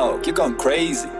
out. You're going crazy.